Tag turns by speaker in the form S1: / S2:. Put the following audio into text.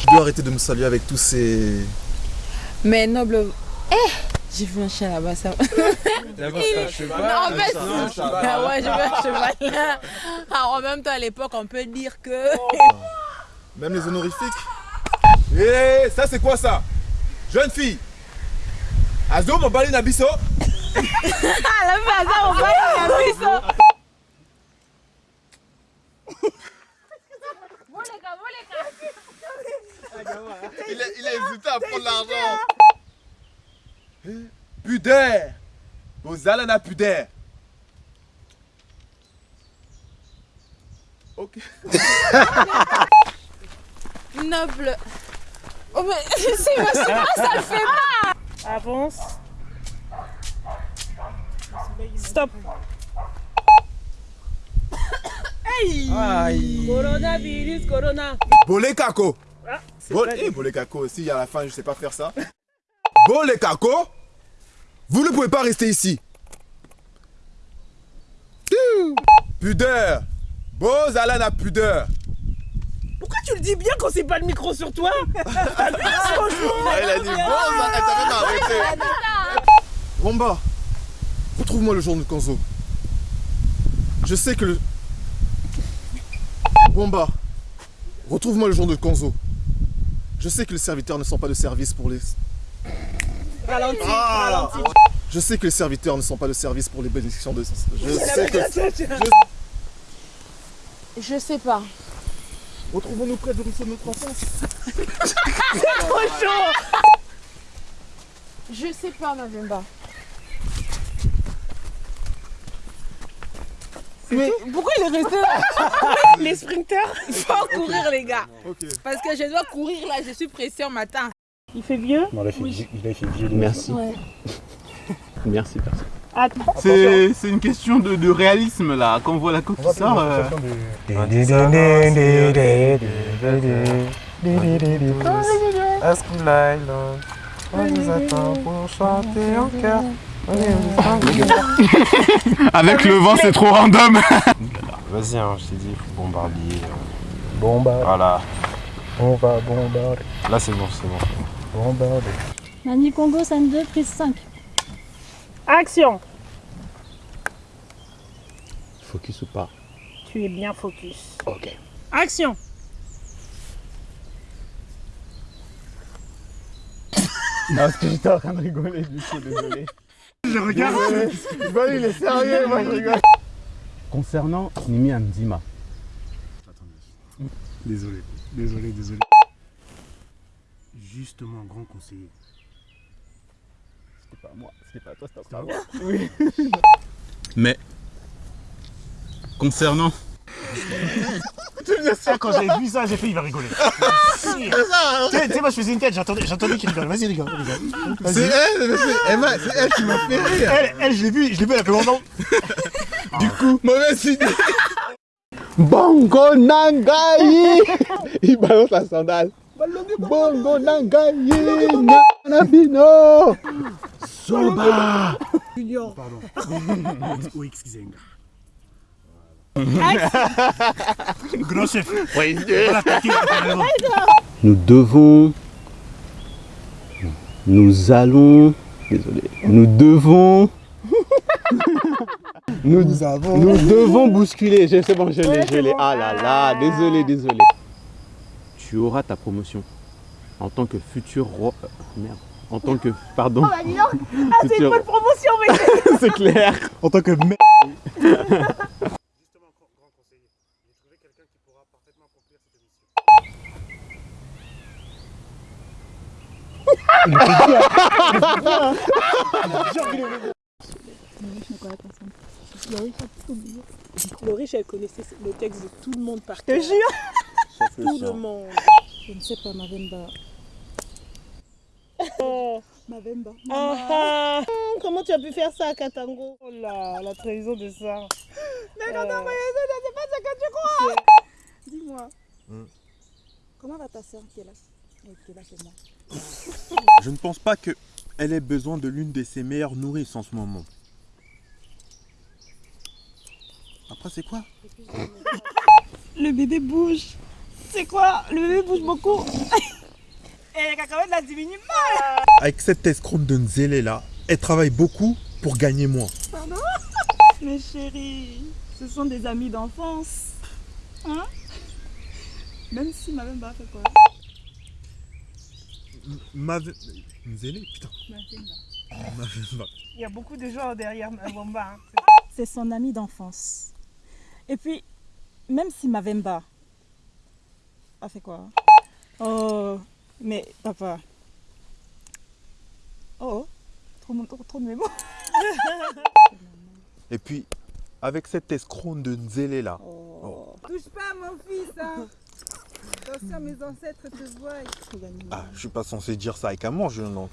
S1: Tu dois arrêter de me saluer avec tous ces...
S2: Mais noble. Eh J'ai vu un chien là-bas, ça.
S3: D'abord, c'est un cheval.
S2: en fait,
S3: c'est un cheval.
S2: ah ouais, j'ai vu un cheval là. Alors, en même temps, à l'époque, on peut dire que.
S1: Même les honorifiques
S4: Eh, ça c'est quoi ça? Jeune fille Azo mobali na biso
S2: Ah, la base, on va y aller, ça.
S1: il, a, il a hésité à prendre l'argent
S4: Pudeur Bozala na pudeur Ok.
S2: Noble. Oh, mais c'est vrai, ça le fait pas.
S5: Avance. Stop.
S4: Aïe
S5: Coronavirus, corona.
S4: Bolé kako
S5: Ah,
S4: Bol-
S5: pas
S4: eh, Bolé kako, si à la fin je sais pas faire ça. Bolé kako Vous ne pouvez pas rester ici. Pudeur Bozala na pudeur
S5: Pourquoi tu le dis bien quand c'est pas le micro sur toi?
S1: Ah, Il a dit bon, ça- elle t'a même arrêté Romba, retrouve-moi le jour de Kanzo. Je sais que le... Bomba, retrouve-moi le jour de Kanzo. Je sais que les serviteurs ne sont pas de service pour les...
S5: Ralentis,
S1: Ah.
S5: ralentis.
S1: Je sais que les serviteurs ne sont pas de service pour les bénédictions de... Je sais que...
S2: Je sais pas.
S1: Retrouvons-nous près de ruisseau de notre enfance.
S2: Je sais pas, Mavemba. Mais pourquoi il est resté là
S5: Les sprinters.
S2: Faut courir, les gars. Parce que je dois courir là, je suis pressée en matin.
S5: Il fait vieux
S6: Non, là, il fait, vi- il a fait vieux.
S7: Merci.
S2: Ouais.
S7: Merci, personne.
S5: Attends.
S3: C'est c'est une question de, de réalisme là. Quand on voit la côte qui sort. euh,
S6: On nous attend pour chanter en cœur.
S3: Avec le vent, c'est trop random.
S6: Vas-y, hein, je t'ai dit, il faut bombarder. euh, Voilà.
S8: on va bombarder,
S6: Là, c'est bon, c'est bon.
S8: bombarder.
S9: Nani Congo, scène 2, prise 5.
S5: Action.
S7: Focus ou pas?
S5: Tu es bien focus.
S7: Ok.
S5: Action.
S7: Non, parce que j'étais en train de rigoler, du coup, désolé.
S8: Je regarde,
S7: Bah, il est sérieux, moi je rigole. Concernant Nimi Amdima,
S8: Désolé, désolé, désolé. Justement, grand conseiller.
S7: c'était pas moi, c'était pas toi, c'était encore moi.
S3: Mais. Concernant.
S8: Ah, quand j'ai vu ça, j'ai fait, il va rigoler. Tu sais, tu sais, moi je faisais une tête, j'attendais, j'attendais qu'il rigole. Vas-y, rigole, rigole.
S1: C'est elle, c'est Emma, c'est elle qui m'a fait rire.
S8: Elle, elle, je l'ai vu, je l'ai vu, elle a fait longtemps.
S1: Du coup, mauvaise idée.
S7: Bongo Nangayi Il balance la sandale. Bongo Nangayi Nanabino Soba
S8: Pardon. Oui, excusez-moi. Grand chef.
S7: Nous devons. Nous allons. Désolé. Nous devons. nous,
S8: avons.
S7: nous devons bousculer. Je- C'est bon, je l'ai, je l'ai. Ah là là, désolé, désolé. Tu auras ta promotion en tant que futur roi. euh, merde. En tant que. Pardon.
S5: Ah, c'est une bonne promotion, mec.
S7: C'est clair.
S8: En tant que mec.
S5: Le riche, elle connaissait le texte de tout le monde par cœur. Je jure. Tout le monde.
S9: Je ne sais pas, Mavemba.
S5: Oh.
S9: Mavemba.
S5: Ah, ah. Hum, Comment tu as pu faire ça à Katango? Oh là, la trahison de ça. Mais non, non, mais c'est pas ça que tu crois.
S9: Dis-moi,
S1: Hmm.
S9: comment va ta soeur qui est là?
S3: Je ne pense pas qu'elle ait besoin de l'une de ses meilleures nourrices en ce moment.
S4: Après, c'est quoi?
S9: Le bébé bouge. C'est quoi? Le bébé bouge beaucoup. Et la cacahuète la diminue mal.
S4: Avec cette escroque de Nzélé là, elle travaille beaucoup pour gagner moins.
S9: Mes chéris, ce sont des amis d'enfance. Hein? Même si ma même pas fait quoi
S4: Ma... Nzélé Putain. Ma-
S9: Il y a beaucoup de gens derrière ma bomba.
S10: C'est son ami d'enfance. Et puis, même si Mavemba a fait quoi Oh, mais papa. Oh, trop, trop, trop de mes mots.
S4: Et puis, avec cette escroque de Nzélé là,
S9: Touche pas à mon fils, hein Attention, mes ancêtres te voient.
S4: ah, je suis pas censé dire ça avec un manche, donc.